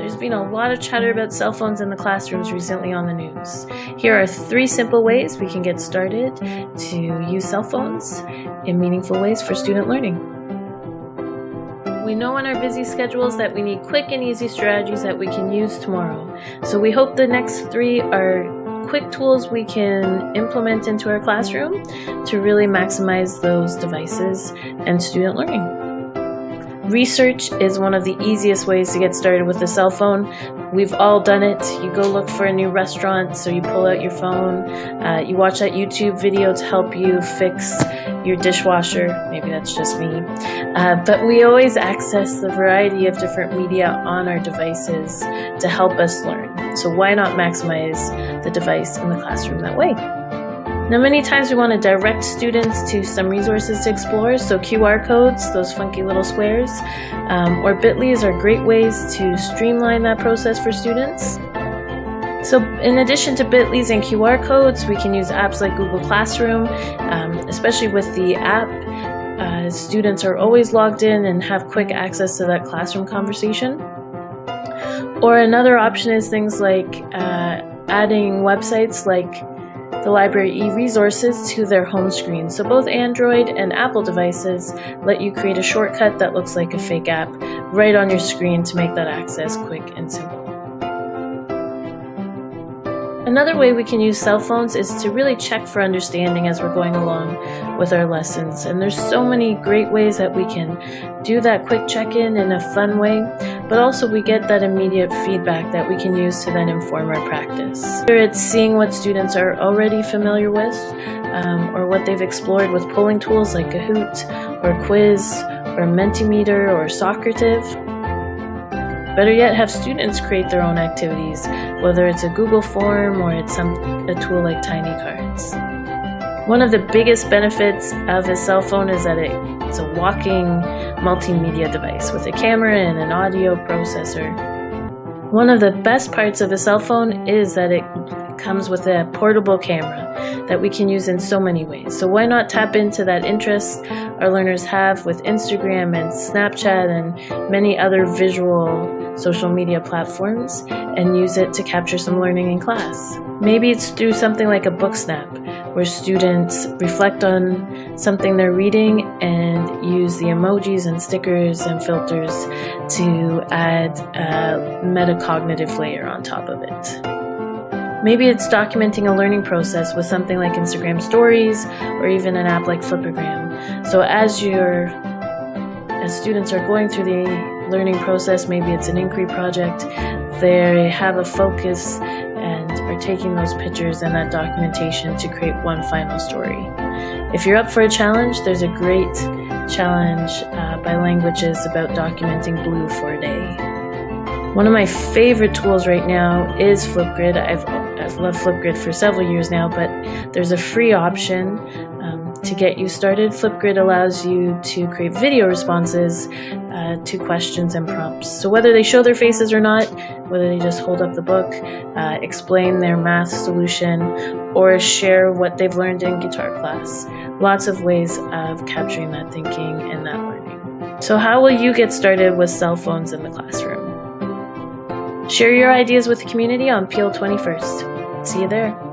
There's been a lot of chatter about cell phones in the classrooms recently on the news. Here are three simple ways we can get started to use cell phones in meaningful ways for student learning. We know in our busy schedules that we need quick and easy strategies that we can use tomorrow. So we hope the next three are quick tools we can implement into our classroom to really maximize those devices and student learning. Research is one of the easiest ways to get started with a cell phone. We've all done it. You go look for a new restaurant, so you pull out your phone, uh, you watch that YouTube video to help you fix your dishwasher. Maybe that's just me. Uh, but we always access the variety of different media on our devices to help us learn. So why not maximize the device in the classroom that way? Now many times we want to direct students to some resources to explore, so QR codes, those funky little squares, um, or Bitly's are great ways to streamline that process for students. So in addition to Bitly's and QR codes, we can use apps like Google Classroom, um, especially with the app. Uh, students are always logged in and have quick access to that classroom conversation. Or another option is things like uh, adding websites like the library e-resources to their home screen. So both Android and Apple devices let you create a shortcut that looks like a fake app right on your screen to make that access quick and simple. Another way we can use cell phones is to really check for understanding as we're going along with our lessons. And there's so many great ways that we can do that quick check-in in a fun way, but also we get that immediate feedback that we can use to then inform our practice. Whether it's seeing what students are already familiar with um, or what they've explored with polling tools like Kahoot or Quiz or Mentimeter or Socrative, Better yet, have students create their own activities, whether it's a Google form or it's some, a tool like Tiny Cards. One of the biggest benefits of a cell phone is that it, it's a walking multimedia device with a camera and an audio processor. One of the best parts of a cell phone is that it comes with a portable camera that we can use in so many ways. So why not tap into that interest our learners have with Instagram and Snapchat and many other visual social media platforms and use it to capture some learning in class. Maybe it's through something like a book snap where students reflect on something they're reading and use the emojis and stickers and filters to add a metacognitive layer on top of it. Maybe it's documenting a learning process with something like Instagram stories or even an app like Flipagram. So as your as students are going through the learning process, maybe it's an inquiry project, they have a focus and are taking those pictures and that documentation to create one final story. If you're up for a challenge, there's a great challenge uh, by Langwitches about documenting blue for a day. One of my favorite tools right now is Flipgrid. I've I've loved Flipgrid for several years now, but there's a free option to get you started. Flipgrid allows you to create video responses uh, to questions and prompts. So whether they show their faces or not, whether they just hold up the book, uh, explain their math solution, or share what they've learned in guitar class. Lots of ways of capturing that thinking and that learning. So how will you get started with cell phones in the classroom? Share your ideas with the community on Peel 21st. See you there.